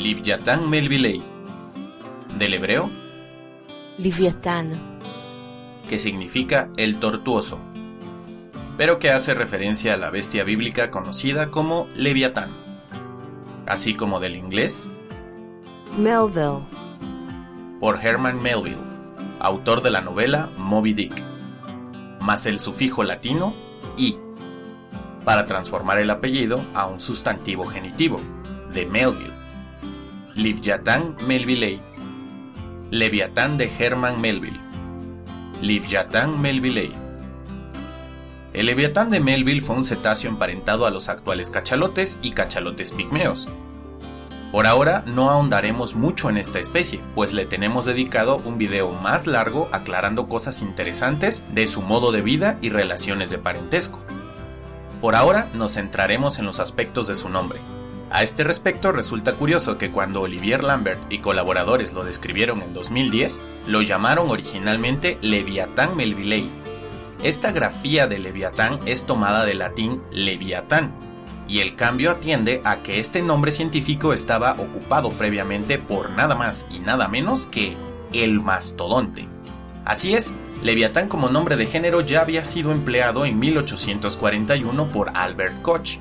Livyatan Melvilei. Del hebreo, Liviatán, que significa el tortuoso, pero que hace referencia a la bestia bíblica conocida como Leviatán, así como del inglés Melville, por Herman Melville, autor de la novela Moby Dick, más el sufijo latino i, para transformar el apellido a un sustantivo genitivo, de Melville. Livyatan Melvillei. Leviatán de Herman Melville. Livyatan Melvillei. El Leviatán de Melville fue un cetáceo emparentado a los actuales cachalotes y cachalotes pigmeos. Por ahora no ahondaremos mucho en esta especie, pues le tenemos dedicado un video más largo aclarando cosas interesantes de su modo de vida y relaciones de parentesco. Por ahora nos centraremos en los aspectos de su nombre. A este respecto resulta curioso que cuando Olivier Lambert y colaboradores lo describieron en 2010, lo llamaron originalmente Leviatán Melvillei. Esta grafía de Leviatán es tomada del latín Leviatán, y el cambio atiende a que este nombre científico estaba ocupado previamente por nada más y nada menos que el mastodonte. Así es, Leviatán como nombre de género ya había sido empleado en 1841 por Albert Koch.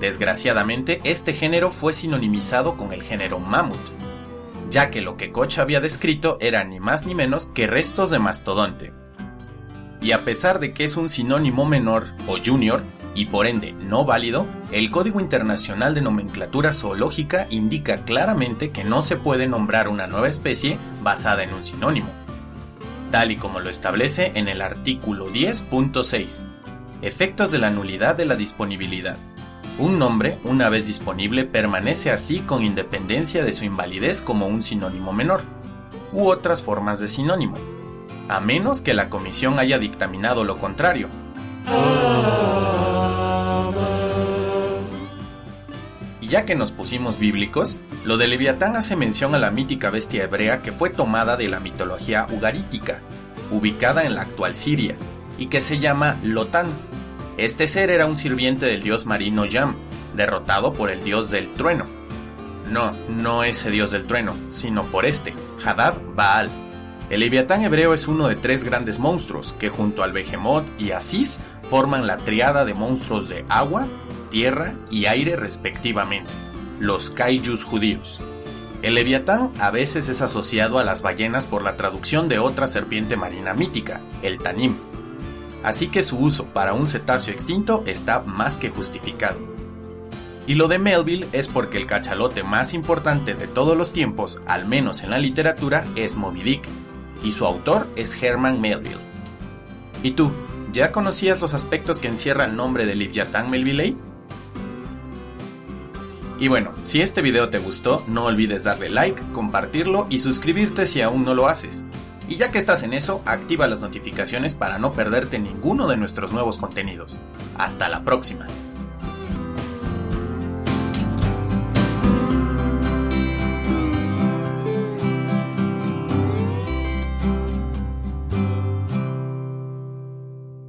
Desgraciadamente, este género fue sinonimizado con el género mamut, ya que lo que Koch había descrito era ni más ni menos que restos de mastodonte. Y a pesar de que es un sinónimo menor o junior, y por ende no válido, el Código Internacional de Nomenclatura Zoológica indica claramente que no se puede nombrar una nueva especie basada en un sinónimo, tal y como lo establece en el artículo 10.6. Efectos de la nulidad de la disponibilidad. Un nombre, una vez disponible, permanece así con independencia de su invalidez como un sinónimo menor, u otras formas de sinónimo, a menos que la comisión haya dictaminado lo contrario. Y ya que nos pusimos bíblicos, lo de Leviatán hace mención a la mítica bestia hebrea que fue tomada de la mitología ugarítica, ubicada en la actual Siria, y que se llama Lotán. Este ser era un sirviente del dios marino Yam, derrotado por el dios del trueno. No, no ese dios del trueno, sino por este, Hadad Baal. El Leviatán hebreo es uno de tres grandes monstruos que junto al Behemoth y Asís forman la triada de monstruos de agua, tierra y aire respectivamente, los kaijus judíos. El leviatán a veces es asociado a las ballenas por la traducción de otra serpiente marina mítica, el tanim. Así que su uso para un cetáceo extinto está más que justificado. Y lo de Melville es porque el cachalote más importante de todos los tiempos, al menos en la literatura, es Moby Dick, y su autor es Herman Melville. ¿Y tú, ya conocías los aspectos que encierra el nombre de Livyatan Melvillei? Y bueno, si este video te gustó, no olvides darle like, compartirlo y suscribirte si aún no lo haces. Y ya que estás en eso, activa las notificaciones para no perderte ninguno de nuestros nuevos contenidos. Hasta la próxima.